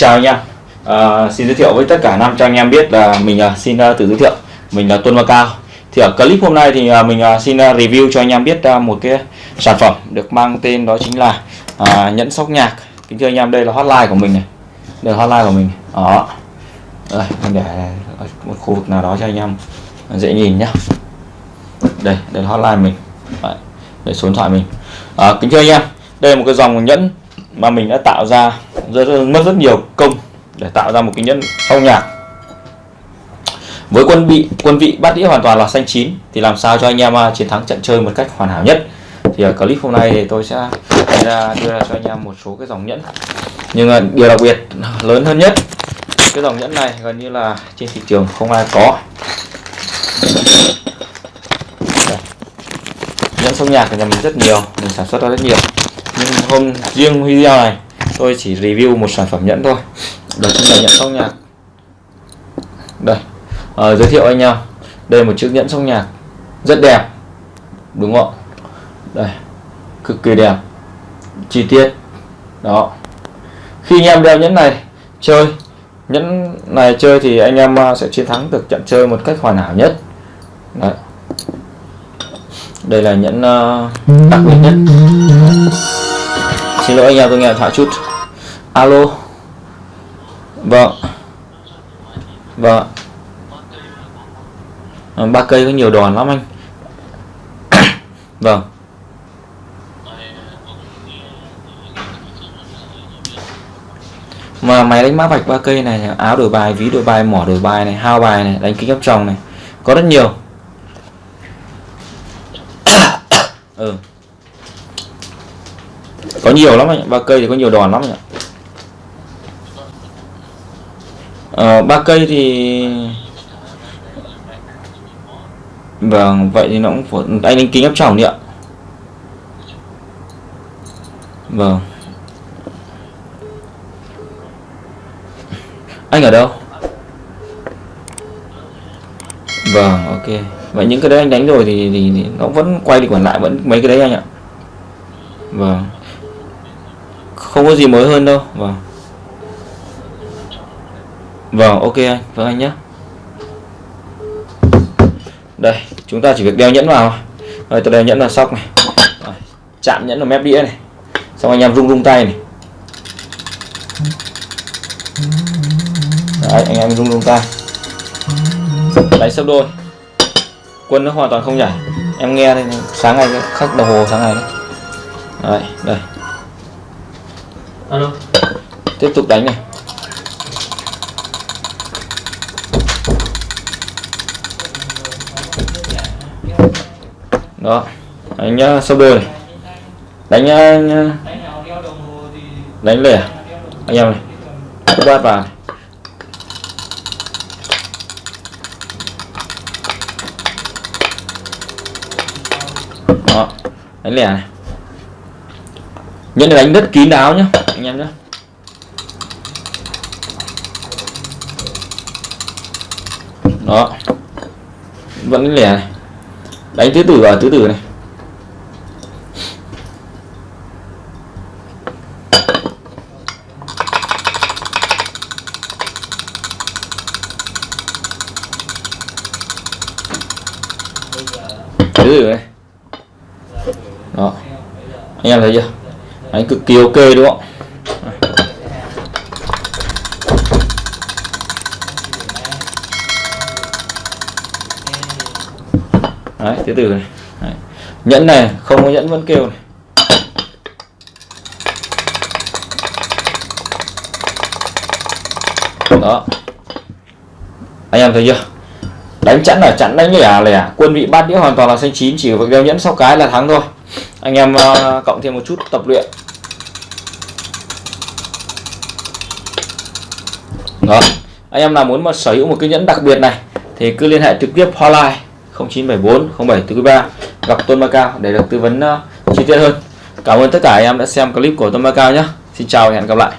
chào anh em. À, xin giới thiệu với tất cả năm cho anh em biết là mình uh, xin uh, tự giới thiệu. Mình là Tuân Và Cao. Thì ở clip hôm nay thì uh, mình uh, xin uh, review cho anh em biết uh, một cái sản phẩm được mang tên đó chính là uh, nhẫn sóc nhạc. Kính thưa anh em đây là hotline của mình này. Đây là hotline của mình. Đó đây mình để ở một khu vực nào đó cho anh em dễ nhìn nhá. Đây đây là hotline mình. Đấy, đây số điện thoại mình. À, kính thưa anh em đây là một cái dòng nhẫn mà mình đã tạo ra rất, mất rất nhiều công để tạo ra một cái nhẫn phong nhạc. Với quân bị quân vị bắt đĩa hoàn toàn là xanh chín thì làm sao cho anh em à, chiến thắng trận chơi một cách hoàn hảo nhất? Thì ở clip hôm nay thì tôi sẽ ra đưa ra cho anh em một số cái dòng nhẫn. Nhưng à, điều đặc biệt lớn hơn nhất cái dòng nhẫn này gần như là trên thị trường không ai có. Nhẫn sông nhạc của nhà mình rất nhiều mình sản xuất ra rất nhiều. Nhưng hôm riêng video này tôi chỉ review một sản phẩm nhẫn thôi. Đó chính là nhẫn song nhạc. Đây. À, giới thiệu anh em. Đây là một chiếc nhẫn song nhạc rất đẹp. Đúng không đây. Cực kỳ đẹp. Chi tiết. Đó. Khi anh em đeo nhẫn này chơi nhẫn này chơi thì anh em à, sẽ chiến thắng được trận chơi một cách hoàn hảo nhất. Đấy. đây là nhẫn uh, đặc biệt nhất. Xin lỗi anh em tôi nghe thoại chút. Alo. Vâng. Vâng. Ba cây có nhiều đòn lắm anh. Vâng. Mà máy đánh mã vạch ba cây này áo đổi bài ví đổi bài mỏ đổi bài này hao bài này đánh kính áp tròng này. Có rất nhiều. Ừ. Có nhiều lắm anh ba cây thì có nhiều đòn lắm anh ạ. Ờ, ba cây thì vâng vậy thì nó cũng phải anh đánh kính áp tròng đi ạ. Vâng. Anh ở đâu? Vâng ok. Vậy những cái đấy anh đánh rồi thì, thì, thì nó vẫn quay đi quản lại vẫn mấy cái đấy anh ạ. Vâng. Không có gì mới hơn đâu. Vâng. Vâng ok anh. Vâng anh nhé đây chúng ta chỉ việc đeo nhẫn vào rồi tôi đeo nhẫn vào sóc này. Rồi, chạm nhẫn vào mép đĩa này. Xong anh em rung rung tay này. Đấy, anh em rung rung tay. Đánh sấp đôi. Quân nó hoàn toàn không nhảy. Em nghe đây sáng ngày khắc đồng hồ sáng ngày đấy. Đấy đây. Alo. Tiếp tục đánh này. Đó đánh nhá sâu đôi này. Đánh nhá đánh lẻ. Anh em này. Bát vào này. Đó. Đánh lẻ này. Nhẫn đánh rất kín đáo nhá, anh em nhé đó. Vẫn đánh lẻ này. Đánh tứ tử ở tứ tử này. Tứ tử này đó. Anh em thấy chưa? Đánh cực kỳ ok đúng không? Đấy, từ từ này. Đấy. nhẫn này, không có nhẫn vẫn kêu này. Đó. Anh em thấy chưa? Đánh chẵn là chẵn, đánh lẻ lẻ. Quân vị bát đĩa hoàn toàn là xanh chín, chỉ việc đeo nhẫn sau cái là thắng thôi anh em uh, cộng thêm một chút tập luyện. Đó. Anh em nào muốn mà sở hữu một cái nhẫn đặc biệt này thì cứ liên hệ trực tiếp hotline 0974 0743 gặp Tôn Macao để được tư vấn uh, chi tiết hơn. Cảm ơn tất cả anh em đã xem clip của Tôn Macao nhé. Xin chào và hẹn gặp lại.